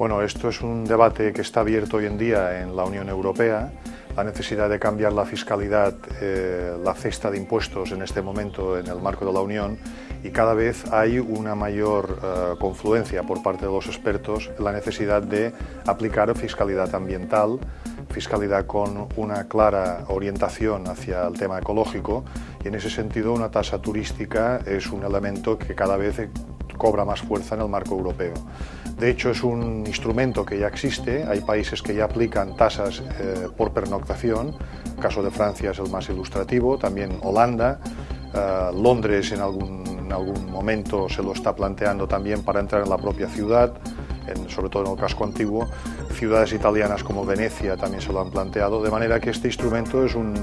Bueno, esto es un debate que está abierto hoy en día en la Unión Europea, la necesidad de cambiar la fiscalidad, eh, la cesta de impuestos en este momento en el marco de la Unión y cada vez hay una mayor eh, confluencia por parte de los expertos en la necesidad de aplicar fiscalidad ambiental, fiscalidad con una clara orientación hacia el tema ecológico y en ese sentido una tasa turística es un elemento que cada vez cobra más fuerza en el marco europeo. De hecho, es un instrumento que ya existe, hay países que ya aplican tasas eh, por pernoctación, el caso de Francia es el más ilustrativo, también Holanda, eh, Londres en algún, en algún momento se lo está planteando también para entrar en la propia ciudad, sobre todo en el casco antiguo, ciudades italianas como Venecia también se lo han planteado, de manera que este instrumento es un,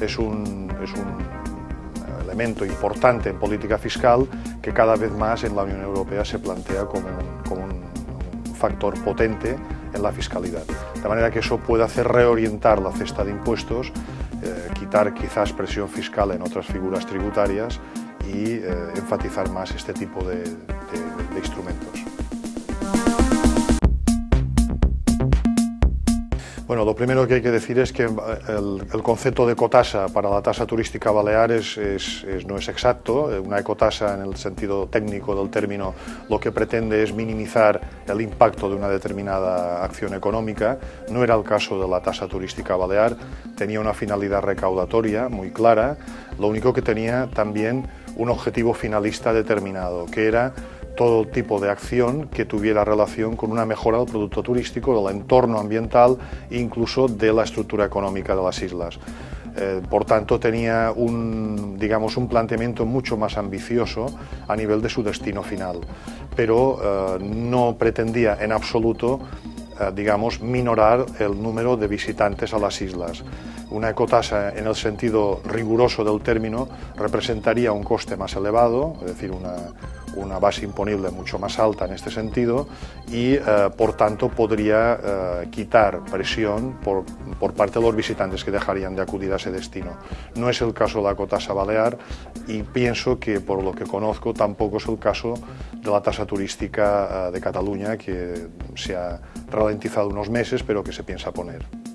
es un, es un elemento importante en política fiscal que cada vez más en la Unión Europea se plantea como un, factor potente en la fiscalidad. De manera que eso puede hacer reorientar la cesta de impuestos, eh, quitar quizás presión fiscal en otras figuras tributarias y eh, enfatizar más este tipo de instrumentos. Bueno, lo primero que hay que decir es que el, el concepto de ecotasa para la tasa turística balear es, es, es, no es exacto. Una ecotasa, en el sentido técnico del término, lo que pretende es minimizar el impacto de una determinada acción económica. No era el caso de la tasa turística balear, tenía una finalidad recaudatoria muy clara, lo único que tenía también un objetivo finalista determinado, que era todo tipo de acción que tuviera relación con una mejora del producto turístico, del entorno ambiental e incluso de la estructura económica de las islas. Eh, por tanto, tenía un, digamos, un planteamiento mucho más ambicioso a nivel de su destino final, pero eh, no pretendía en absoluto eh, digamos, minorar el número de visitantes a las islas. Una ecotasa, en el sentido riguroso del término, representaría un coste más elevado, es decir, una, una base imponible mucho más alta en este sentido y, eh, por tanto, podría eh, quitar presión por, por, parte de los visitantes que dejarían de acudir a ese destino. No es el caso de la cotasa balear y pienso que, por lo que conozco, tampoco es el caso de la tasa turística eh, de Cataluña, que se ha ralentizado unos meses, pero que se piensa poner.